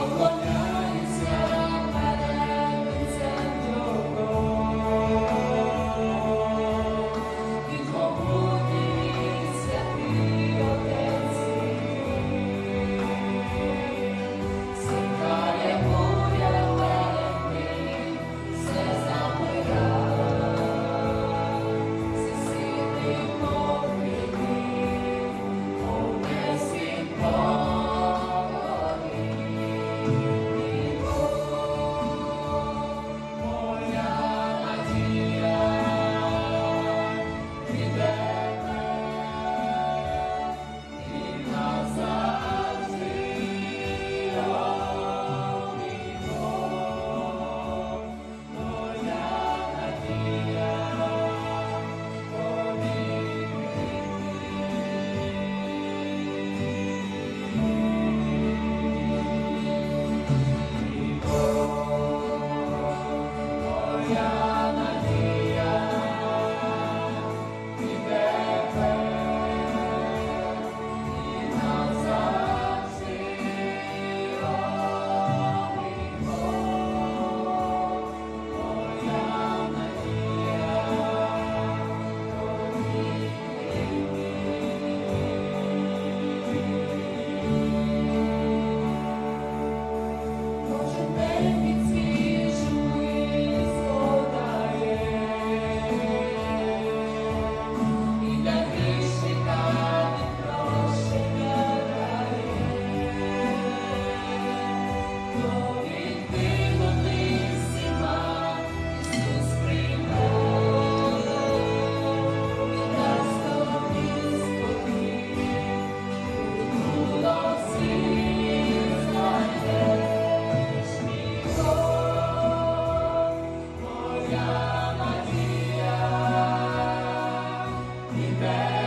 Allah. me back.